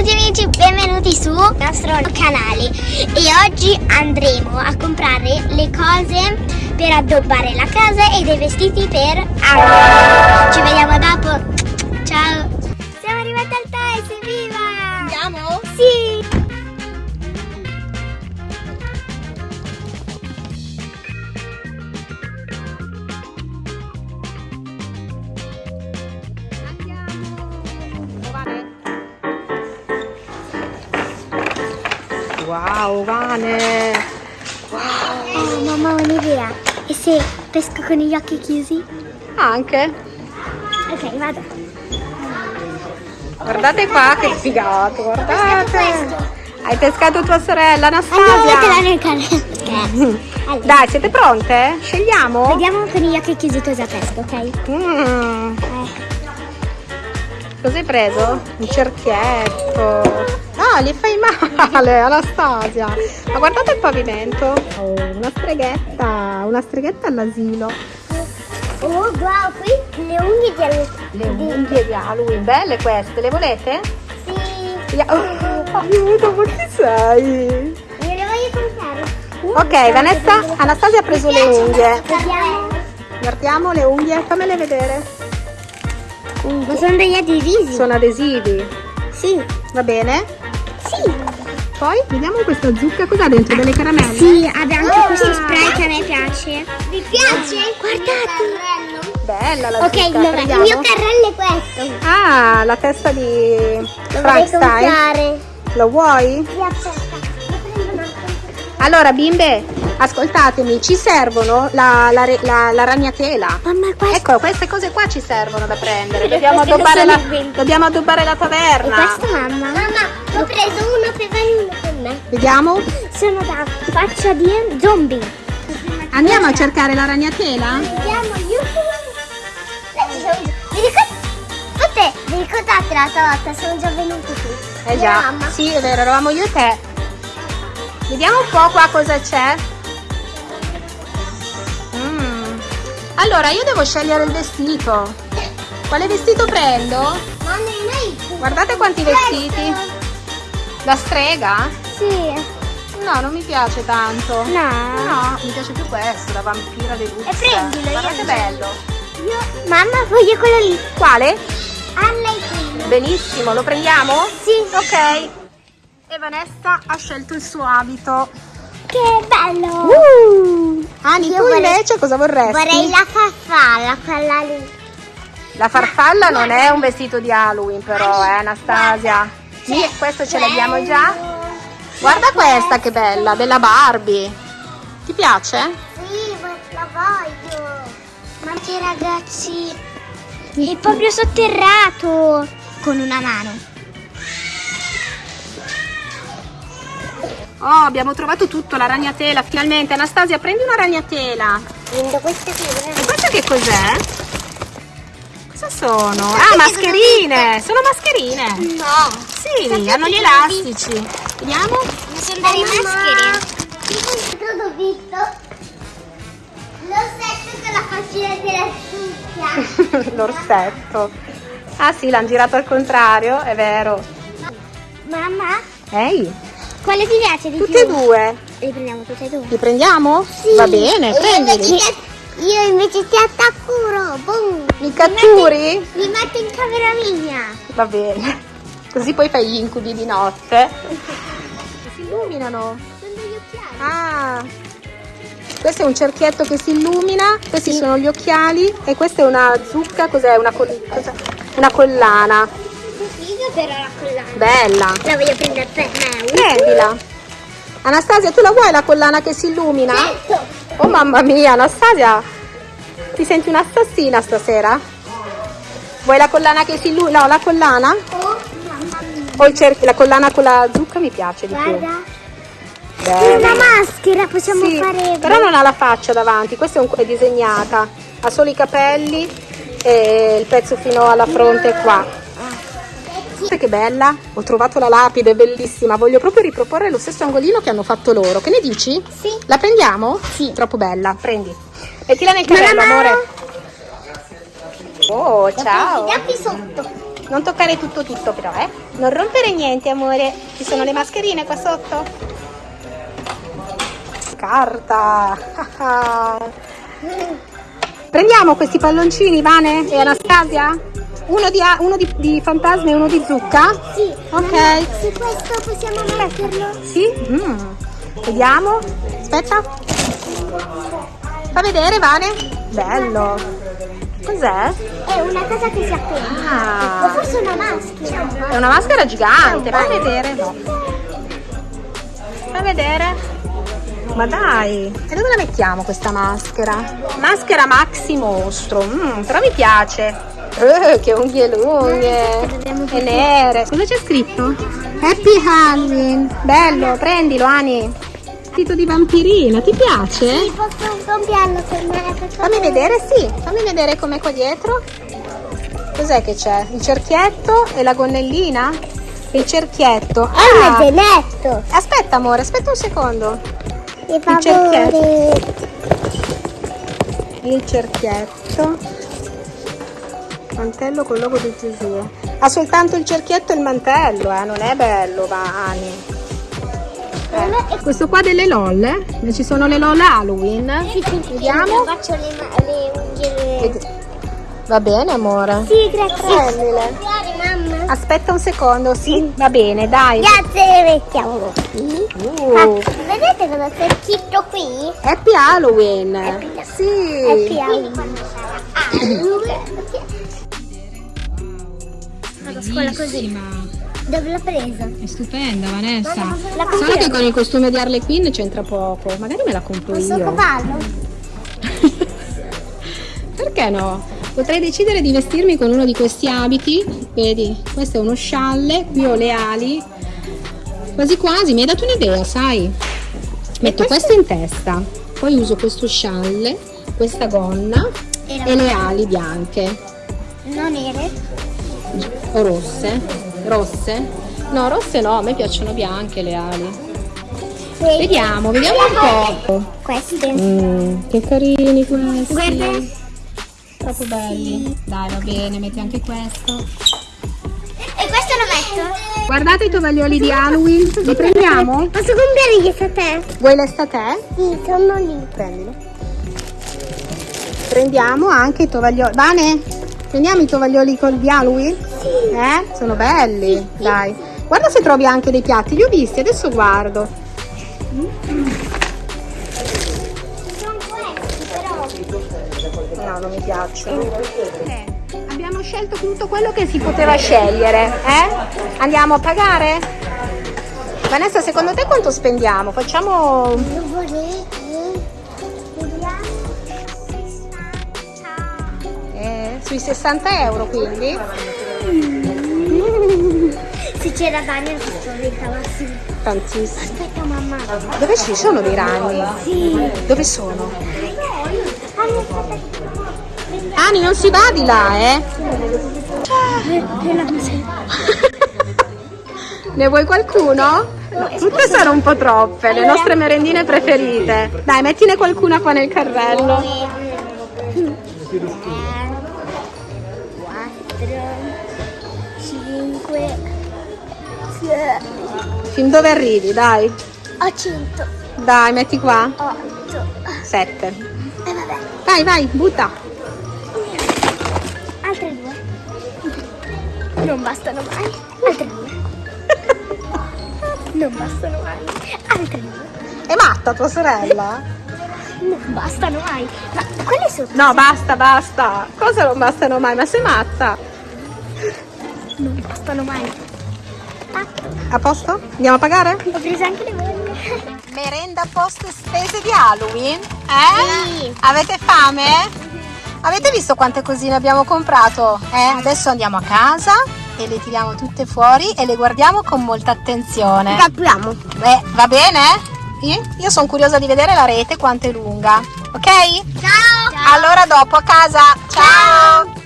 tutti amici, benvenuti sul nostro canale e oggi andremo a comprare le cose per addobbare la casa e dei vestiti per Halloween. Ci vediamo dopo. Ciao. Siamo arrivati al Thais, evviva! Andiamo? Sì! Wow, Vane! Oh, mamma ho un'idea. E se pesco con gli occhi chiusi? Anche? Ok, vado. Guardate qua che figato, guardate! Hai pescato tua sorella Anastasia? nel canale. Allora, Dai, siete pronte? Scegliamo? vediamo con gli occhi chiusi cosa pesco, ok? Mm, Eh. Cosa hai preso? Un cerchietto. Ah, gli fai male, Anastasia. Ma guardate il pavimento. Oh, una streghetta, una streghetta all'asilo. Oh, wow, qui le unghie di Halloween. Le unghie di Halloween, belle queste, le volete? Sì, Oh, aiuto, ma chi sei? io le voglio comprare. Ok, Vanessa, Anastasia ha preso le unghie. Guardiamo le unghie, fammele vedere. Ma sono degli adesivi. Sono adesivi, Sì. va bene? Sì. Poi vediamo questa zucca, cos'ha dentro? Delle caramelle? Sì, abbiamo anche questo spray che a me piace. Vi piace? Guardate. Bella la Ok, zucca, allora, il mio carrello è questo. Ah, la testa di Lo Frankenstein. comprare. Lo vuoi? Sì, aspetta. Allora, bimbe, ascoltatemi, ci servono la, la, la- la ragnatela. Mamma, questo. Ecco, queste cose qua ci servono da prendere. E Dobbiamo addobbare, la, dobbiamo addobbare la E taverna. questo mamma? Mamma, ho preso uno per voi e uno per me. Vediamo? Sono da faccia di zombie. Andiamo a cercare la ragnatela? Vediamo, aiuto. Vi ricordate, vi ricordate l'altra volta? Sono già venuti qui. Eh già, Mamma. sì, è vero, eravamo io e te. Vediamo un po' qua cosa c'è. Allora, io devo scegliere il vestito. Quale vestito prendo? Guardate quanti vestiti. La strega? Sì. No, non mi piace tanto. No. No, mi piace più questo, la vampira dei luxe. E prendilo, Guarda che lo bello. Io, mamma, voglio quello lì. Quale? Anna e quello. Benissimo, lo prendiamo? Sì. Ok. E Vanessa ha scelto il suo abito. Che bello. Uh. Ani, Io tu vorrei- invece cosa vorresti? Vorrei la farfalla, quella lì. La farfalla non è un vestito di Halloween però, eh Anastasia. Sì, questo ce l'abbiamo già. Guarda questa che bella, della Barbie. Ti piace? Sì, la voglio. Ma che ragazzi, è proprio sotterrato con una mano. Oh, abbiamo trovato tutto, la ragnatela, finalmente. Anastasia, prendi una ragnatela. Prendo questa qui. E questa che cos'è? Cosa sono? Ah, mascherine! Sono mascherine! No, Sì, hanno gli elastici. Vediamo? ma sono delle maschere. Visto? L'ossetto con la faccina della succhia. L'orsetto. Ah sì, l'hanno girato al contrario, è vero. Mamma, Ehi, quale ti piace di tutte e più? due. Li prendiamo tutte e due. Li prendiamo? Sì. Va bene, prendili. Io invece ti attacco, boom. Mi catturi? Li metto in camera mia. Va bene. Così poi fai gli incubi di notte. Si illuminano. Sono degli occhiali. Ah. Questo è un cerchietto che si illumina, questi sono gli occhiali e questa è una zucca, cos'è? Una, col- cos'è? una collana. Però la collana. Bella. La voglio prendere per me. Prendila. Anastasia, tu la vuoi la collana che si illumina? Certo. Oh mamma mia, Anastasia, ti senti un'assassina stasera? Vuoi la collana che si illumina? No, la collana? Oh, mamma mia. O il cerchio, la collana con la zucca mi piace di più. Guarda. Bene. Una maschera possiamo Sì, fare. però non ha la faccia davanti, questa è, un- è disegnata, ha solo i capelli e il pezzo fino alla fronte qua. Guarda che bella, ho trovato la lapide, bellissima, voglio proprio riproporre lo stesso angolino che hanno fatto loro, che ne dici? Sì. La prendiamo? Sì. Troppo bella, prendi. Mettila nel carrello, amore. Oh, ciao. Dappi sotto. Non toccare tutto tutto però, eh. Non rompere niente, amore. Ci sono le mascherine qua sotto. Carta. Prendiamo questi palloncini, Vane e Anastasia? Uno di, uno di, di fantasma e uno di zucca? Sì. Ok. Su questo possiamo metterlo? Sì? Mm. Vediamo. Aspetta. Fa vedere, Vane. Bello. Cos'è? È una cosa che si appende. Ah. O forse una maschera. È una maschera gigante. Fai vedere. No. Fai vedere. Ma dai, e dove la mettiamo questa maschera? Maschera maxi mostro, mm, però mi piace. Eh, che unghie lunghe e nere. Cosa c'è scritto? Happy Halloween. Bello, prendilo Ani. Tito di vampirina, ti piace? Sì, posso compiarlo per me. Fammi vedere, sì, fammi vedere com'è qua dietro. Cos'è che c'è? Il cerchietto e la gonnellina? Il cerchietto. È un Ah, geletto. aspetta amore, aspetta un secondo. Il cerchietto. Il cerchietto. Mantello con logo di Gesù. Ha soltanto il cerchietto e il mantello, eh? Non è bello, Vani. Eh. Questo qua delle LOL, eh? ci sono le LOL Halloween. Sì, sì, Vediamo. Faccio le, le unghie. Va bene, amore. Sì, grazie. Aspetta un secondo, sì, va bene, dai. Grazie, le mettiamo qui. Uh, Ah, vedete cosa c'è scritto qui? happy Halloween. Happy Sì. Vado a scuola così. Dove l'ho presa? È stupenda, Vanessa. La Solo compro. che con il costume di Harley Quinn c'entra poco. Magari me la compro Posso io. cavallo? Perché no? Potrei decidere di vestirmi con uno di questi abiti. Vedi, questo è uno scialle, qui ho le ali. Quasi quasi, mi hai dato un'idea, sai? Metto questo in testa, poi uso questo scialle, questa gonna E e le ali bianche Non nere? O rosse. Rosse? No, rosse no, a me piacciono bianche le ali. Vediamo, vediamo un po'. Queste. Mm, che carini questi. Guarda. Troppo belli. Dai, va bene, metti anche questo. E questo lo metto? Guardate i tovaglioli di Halloween, li prendiamo? Posso comprare gli estate? Vuoi l'estate? Sì, sono lì. Prendilo. Prendiamo anche i tovaglioli. Vane, prendiamo i tovaglioli col di Halloween? Eh? Sono belli. Dai. Guarda se trovi anche dei piatti, li ho visti, adesso guardo. Sono questi però. No, non mi piacciono. abbiamo scelto tutto quello che si poteva scegliere, eh? Andiamo a pagare? Vanessa, secondo te quanto spendiamo? Facciamo Lo volete? Vediamo. 60. eh, sui 60 euro quindi? Se c'era Daniel questo diventava sì. Tantissimo. Aspetta mamma. Dove ci sono dei ragni? Sì. Dove sono? Ani, non si va di là, eh? Ne vuoi qualcuno? No, tutte sono un po' troppe, le nostre merendine preferite. Dai, mettine qualcuna qua nel carrello. Fin dove arrivi, dai? 800 Dai, metti qua. 8 Sette. e vabbè Vai, vai, butta. altre due non bastano mai altre due non bastano mai altre due È matta tua sorella? non bastano mai ma quelle sono No, basta, basta. Cosa non bastano mai? Ma sei matta? non bastano mai A posto? Andiamo a pagare? ho preso anche le volte Merenda post spese di Halloween? Eh? Sì. Avete fame? Avete visto quante cosine abbiamo comprato? Eh? Adesso andiamo a casa e le tiriamo tutte fuori e le guardiamo con molta attenzione. capiamo Beh, va bene? Io sono curiosa di vedere la rete quanto è lunga. Ok? ciao Allora dopo a casa. Ciao.